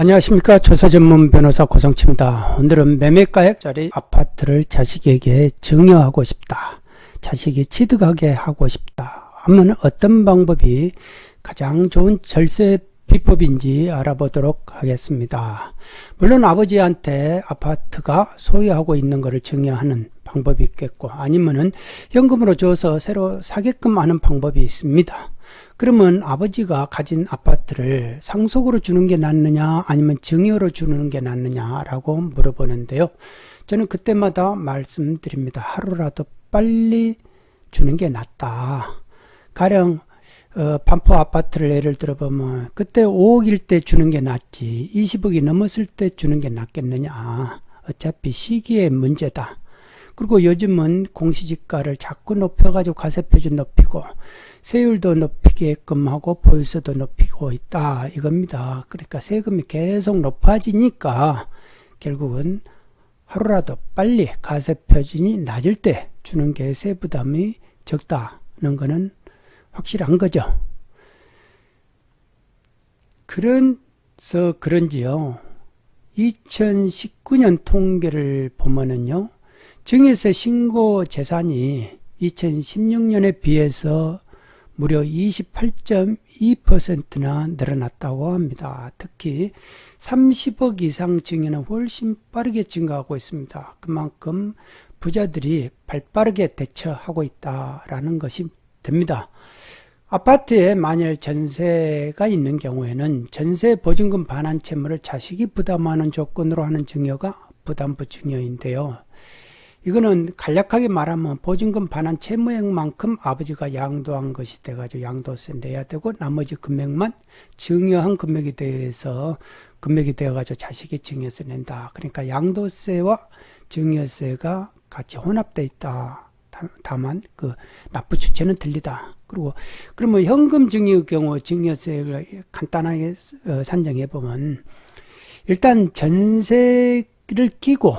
안녕하십니까 조사전문 변호사 고성치입니다. 오늘은 매매가액짜리 아파트를 자식에게 증여하고 싶다. 자식이 취득하게 하고 싶다. 하면 어떤 방법이 가장 좋은 절세 비법인지 알아보도록 하겠습니다. 물론 아버지한테 아파트가 소유하고 있는 것을 증여하는 방법이 있겠고 아니면은 현금으로 줘서 새로 사게끔 하는 방법이 있습니다. 그러면 아버지가 가진 아파트를 상속으로 주는 게 낫느냐 아니면 증여로 주는 게 낫느냐라고 물어보는데요. 저는 그때마다 말씀드립니다. 하루라도 빨리 주는 게 낫다. 가령 어, 반포 아파트를 예를 들어보면 그때 5억일 때 주는 게 낫지 20억이 넘었을 때 주는 게 낫겠느냐. 어차피 시기의 문제다. 그리고 요즘은 공시지가를 자꾸 높여가지고 가세표준 높이고 세율도 높이게끔 하고 보유세도 높이고 있다 이겁니다. 그러니까 세금이 계속 높아지니까 결국은 하루라도 빨리 가세표준이 낮을 때 주는 게 세부담이 적다는 것은 확실한 거죠. 그래서 그런지요. 2019년 통계를 보면은요. 증여세 신고 재산이 2016년에 비해서 무려 28.2%나 늘어났다고 합니다. 특히 30억 이상 증여는 훨씬 빠르게 증가하고 있습니다. 그만큼 부자들이 발빠르게 대처하고 있다라는 것이 됩니다. 아파트에 만일 전세가 있는 경우에는 전세 보증금 반환 채무를 자식이 부담하는 조건으로 하는 증여가 부담부 증여인데요. 이거는 간략하게 말하면 보증금 반환 채무액만큼 아버지가 양도한 것이 돼가지고 양도세 내야 되고 나머지 금액만 증여한 금액에 대해서 금액이 되어가지고 자식이 증여세 낸다. 그러니까 양도세와 증여세가 같이 혼합돼 있다. 다만 그 납부 주체는 틀리다. 그리고 그러면 현금 증여의 경우 증여세를 간단하게 어, 산정해 보면 일단 전세를 끼고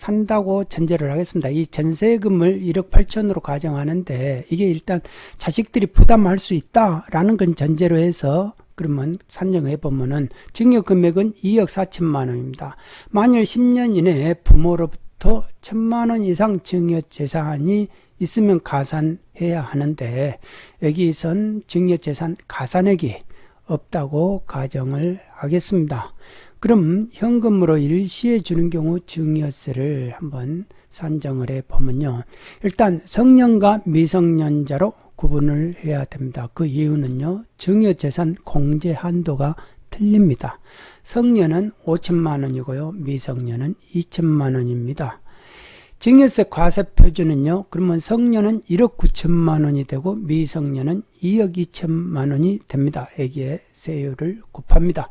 산다고 전제를 하겠습니다. 이 전세금을 1억 8천으로 가정하는데 이게 일단 자식들이 부담할 수 있다라는 건 전제로 해서 그러면 산정해 보면은 증여 금액은 2억 4천만 원입니다. 만일 10년 이내에 부모로부터 천만 원 이상 증여 재산이 있으면 가산해야 하는데 여기선 증여 재산 가산액이 없다고 가정을 하겠습니다. 그럼 현금으로 일시에 주는 경우 증여세를 한번 산정을 해 보면요. 일단 성년과 미성년자로 구분을 해야 됩니다. 그 이유는요. 증여재산 공제 한도가 틀립니다. 성년은 5천만 원이고요. 미성년은 2천만 원입니다. 증여세 과세 표준은요. 그러면 성년은 1억 9천만 원이 되고 미성년은 2억 2천만 원이 됩니다. 여기에 세율을 곱합니다.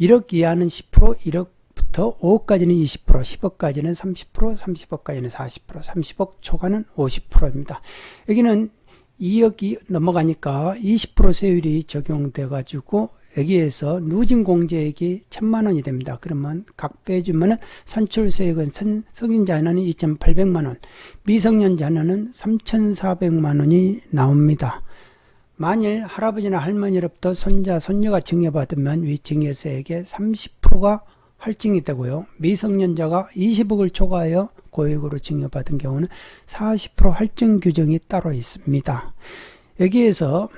1억 이하는 10%, 1억부터 5억까지는 20%, 10억까지는 30%, 30억까지는 40%, 30억 초과는 50%입니다. 여기는 2억이 넘어가니까 20% 세율이 적용돼 가지고 여기에서 누진 공제액이 천만 원이 됩니다. 그러면 각 빼주면은 산출세액은 성인자녀는 2,800만 원, 미성년자녀는 3,400만 원이 나옵니다. 만일 할아버지나 할머니로부터 손자, 손녀가 증여받으면 위 증여세액의 30%가 할증이 되고요. 미성년자가 20억을 초과하여 고액으로 증여받은 경우는 40% 할증 규정이 따로 있습니다. 여기에서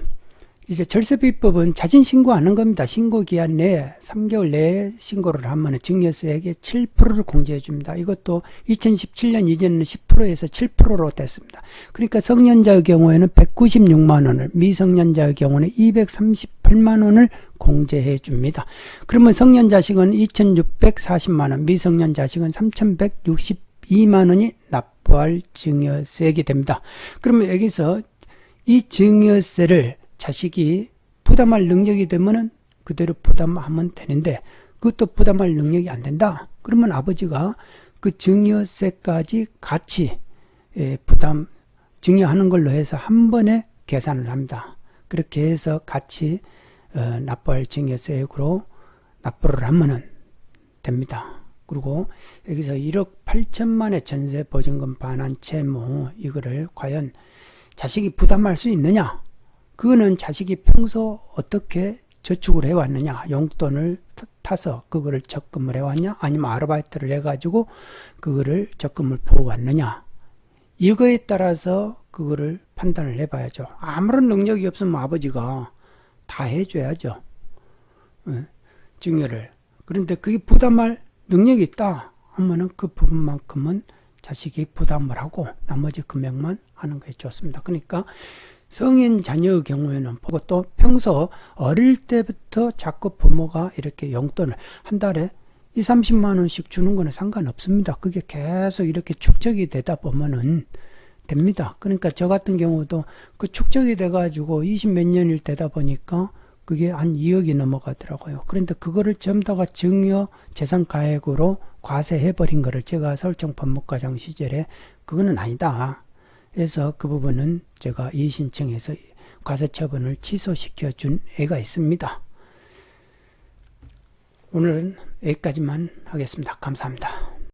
이제 절세비법은 자진 신고하는 겁니다. 신고 기한 내에 3개월 내에 신고를 하면 증여세액의 7%를 공제해 줍니다. 이것도 2017년 이전은 10%에서 7%로 됐습니다. 그러니까 성년자의 경우에는 196만 원을, 미성년자의 경우는 238만 원을 공제해 줍니다. 그러면 성년 자식은 2640만 원, 미성년 자식은 3162만 원이 납부할 증여세액이 됩니다. 그러면 여기서 이 증여세를 자식이 부담할 능력이 되면은 그대로 부담하면 되는데 그것도 부담할 능력이 안 된다. 그러면 아버지가 그 증여세까지 같이 예, 부담 증여하는 걸로 해서 한 번에 계산을 합니다. 그렇게 해서 같이 어, 납부할 증여세액으로 납부를 하면은 됩니다. 그리고 여기서 1억 8천만의 전세 보증금 반환 채무 이거를 과연 자식이 부담할 수 있느냐? 그거는 자식이 평소 어떻게 저축을 해왔느냐, 용돈을 타서 그거를 적금을 해왔냐 아니면 아르바이트를 해가지고 그거를 적금을 부어왔느냐 이거에 따라서 그거를 판단을 해봐야죠. 아무런 능력이 없으면 아버지가 다 해줘야죠. 예, 증여를. 그런데 그게 부담할 능력이 있다 하면은 그 부분만큼은 자식이 부담을 하고 나머지 금액만 하는 게 좋습니다. 그러니까 성인 자녀의 경우에는 보고 또 평소 어릴 때부터 자꾸 부모가 이렇게 용돈을 한 달에 2, 30만 원씩 주는 거는 상관없습니다. 그게 계속 이렇게 축적이 되다 보면은 됩니다. 그러니까 저 같은 경우도 그 축적이 돼가지고 20 몇 년일 되다 보니까 그게 한 2억이 넘어가더라고요. 그런데 그거를 전부 다가 증여 재산 가액으로 과세해버린 거를 제가 설정 법무과장 시절에 그거는 아니다. 그래서 그 부분은 제가 이의신청해서 과세 처분을 취소시켜 준 애가 있습니다. 오늘은 여기까지만 하겠습니다. 감사합니다.